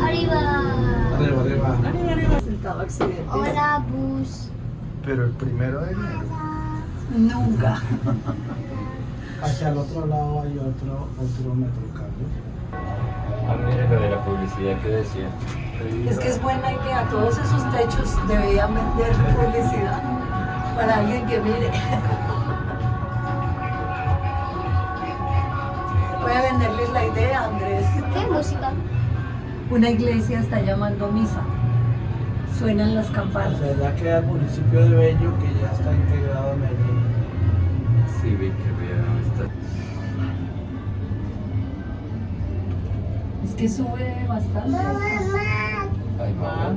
Arriba, arriba. Sentado accidente. Hola, bus. Pero el primero de enero. Nunca. Hacia el otro lado hay otro, otro metrocable. Ah, mire lo de la publicidad que decía. Es que es buena idea. Todos esos techos deberían vender publicidad para alguien que mire. Voy a venderles la idea, Andrés. ¿Qué música? Una iglesia está llamando misa. Suenan las O campanas. sea, ya queda el municipio de Bello que ya está integrado a Medellín. Sí, vi que había esta- Es que sube bastante. Ahí va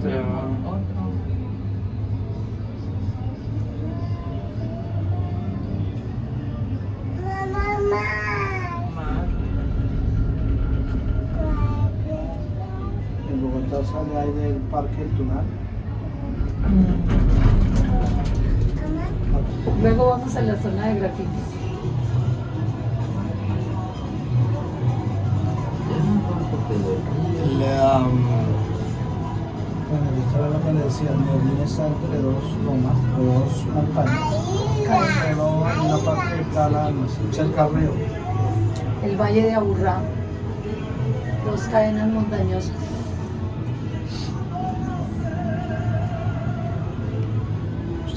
sale ahí del Parque El Tunal. Luego vamos a la zona de grafitis. El, um, bueno, yo estaba lo que le decía, Medellín está entre dos lomas, dos montañas. Solo hay una parte plana cerca al río. El Valle de Aburrá. Dos cadenas montañosas.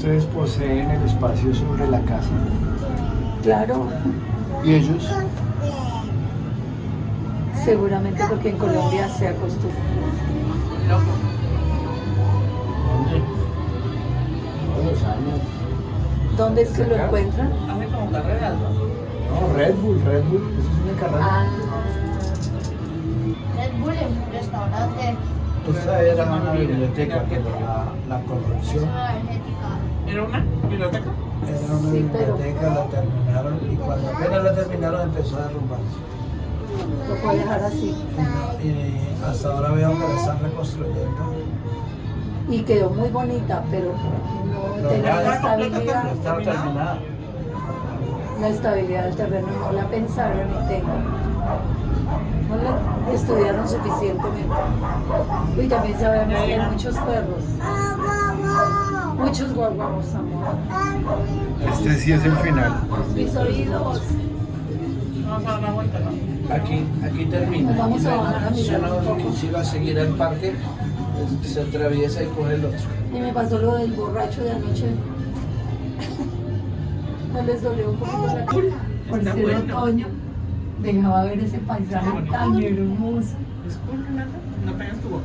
Ustedes poseen el espacio sobre la casa. Claro, ¿Y ellos? seguramente porque en Colombia se acostumbra. ¿Dónde? Todos los años. ¿Dónde es que lo encuentran? No, Red Bull, Red Bull. Eso es una carrera. Ah, Red Bull es un restaurante. Esta era una biblioteca, pero la, la Es corrupción una energética. ¿Era una biblioteca? era una Sí, pero- biblioteca, la terminaron y cuando apenas la terminaron empezó a derrumbarse. lo puedo dejar así. Y hasta ahora veo que la están reconstruyendo. Y quedó muy bonita, pero no tenía está estabilidad. Ya estaba terminada. La estabilidad del terreno no la pensaron y tengo. No la estudiaron suficientemente. Uy, también sabemos que hay muchos perros. Muchos guaguamos, amor. Este sí es el final. Mis oídos. Vamos a dar una vuelta, ¿no? Aquí, aquí termina. Vamos a bajar si poco. quisiera a seguir el parque, pues, se atraviesa y coge el otro. Y me pasó lo del borracho de anoche. ¿No les dolió un poquito la cara? Por Está ser bueno. otoño, dejaba ver ese paisaje tan hermoso. Disculpe, Nata, no pegas tu boca.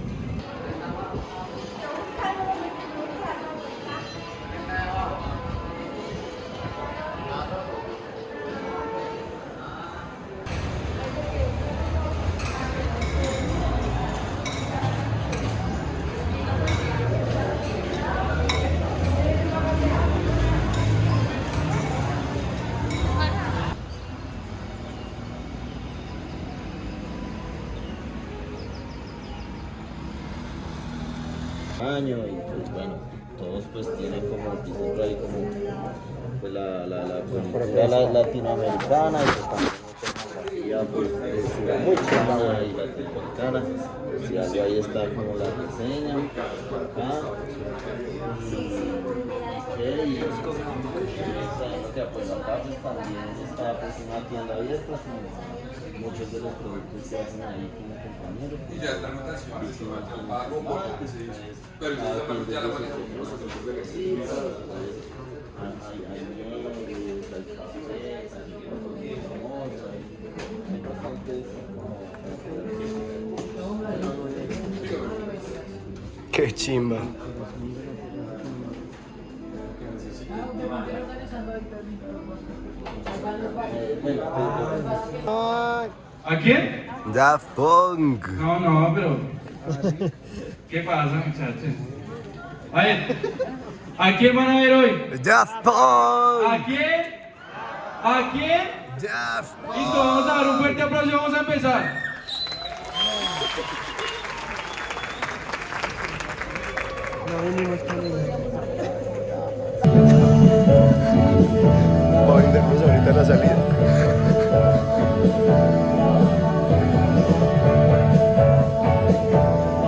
año y pues bueno, todos pues tienen como, dicen por ahí como pues la, la, la cultura la- latinoamericana y pues también mucha pues es y latinoamericana, pues si algo ahí está como la reseña, acá, y qué, y es como sabiendo que pues acá pues también está pues una tienda abierta, muchos de los productos que hacen ahí como compañeros. Y ya está la anotación, se pago por lo que. Pero ya la manejamos nosotros Sí. Qué chimba. ¿A quién? Daft Punk. No, no, pero. ¿Qué pasa, muchachos? A ver, ¿a quién van a ver hoy? Daft ¿A Punk. quién? ¿A quién? Daft Listo, vamos a dar un fuerte aplauso y vamos a empezar. No